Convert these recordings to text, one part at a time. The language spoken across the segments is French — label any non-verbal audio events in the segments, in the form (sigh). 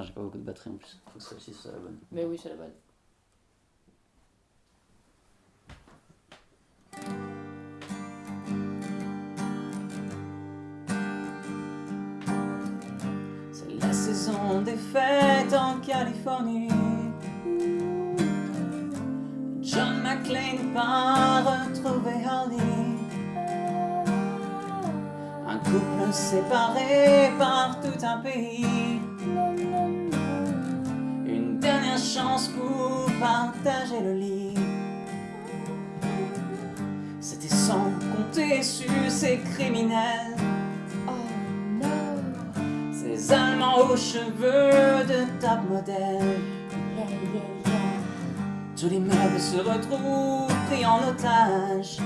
J'ai pas beaucoup de batterie en plus. Faut que celle-ci soit la bonne. Mais oui, c'est la bonne. C'est la saison des fêtes en Californie. John McClane part retrouver Harley. Un couple séparé par tout un pays. Chance pour partager le lit. C'était sans compter sur ces criminels. Oh Ces Allemands aux cheveux de top modèle. Yeah, yeah, yeah. Tous les meubles se retrouvent pris en otage.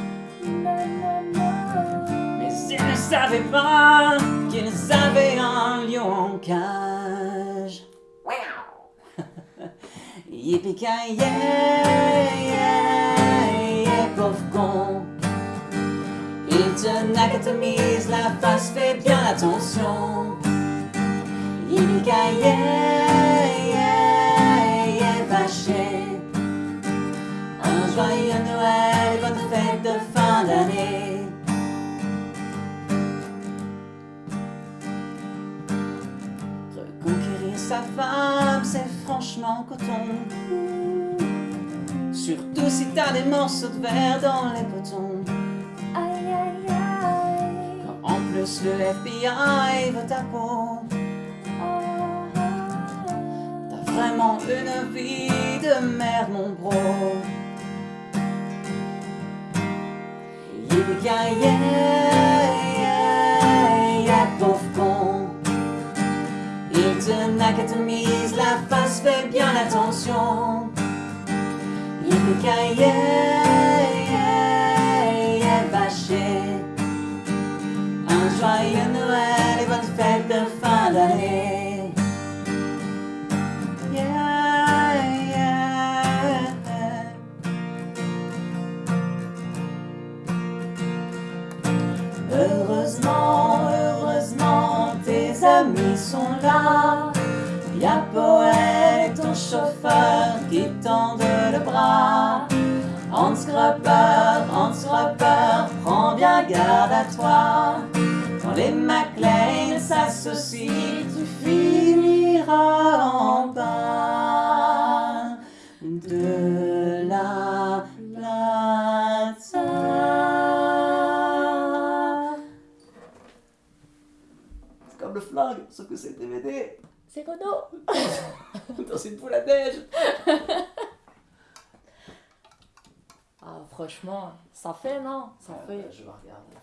Mais ils ne savaient pas qu'ils avaient un lion en cage. Yippee yeah, yeah, yeah, pauvre con. Il te nacatomise, la face fait bien attention. yippee yeah, yeah, yeah. Un Noël, bonne fête de fin d'année. Sa femme, c'est franchement coton. Surtout si t'as des morceaux de verre dans les potons. Aïe, aïe, aïe. Quand en plus le FBI veut ta peau. T'as vraiment une vie de merde, mon bro. Yeah, yeah, nacatomise, la face fait bien attention. Yippee yeah, yeah, yeah, vaché. Un joyeux Noël et bonne fête de fin d'année. Y'a Poète, ton chauffeur, qui tendent le bras. Hans Grubber, Hans Grubber, prends bien garde à toi. Quand les McLean s'associent, tu finiras en bas de la plaza. C'est comme le flingue, sauf que c'est DVD. C'est Renaud (laughs) Dans une poule à neige. Ah, franchement, ça fait, non? Ça Ouais, fait. ouais, je vais regarder.